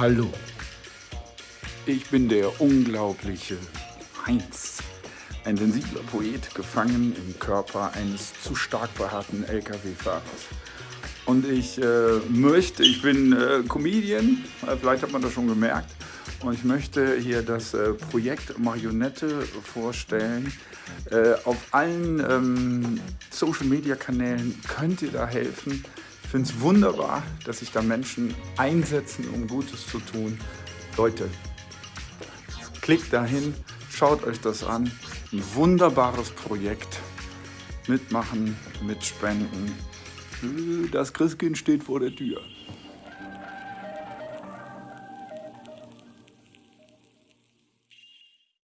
Hallo, ich bin der unglaubliche Heinz, ein sensibler Poet, gefangen im Körper eines zu stark behaarten Lkw-Fahrers. Und ich äh, möchte, ich bin äh, Comedian, äh, vielleicht hat man das schon gemerkt, und ich möchte hier das äh, Projekt Marionette vorstellen. Äh, auf allen ähm, Social-Media-Kanälen könnt ihr da helfen. Ich finde es wunderbar, dass sich da Menschen einsetzen, um Gutes zu tun. Leute, klickt dahin, schaut euch das an. Ein wunderbares Projekt. Mitmachen, mitspenden. Das Christkind steht vor der Tür.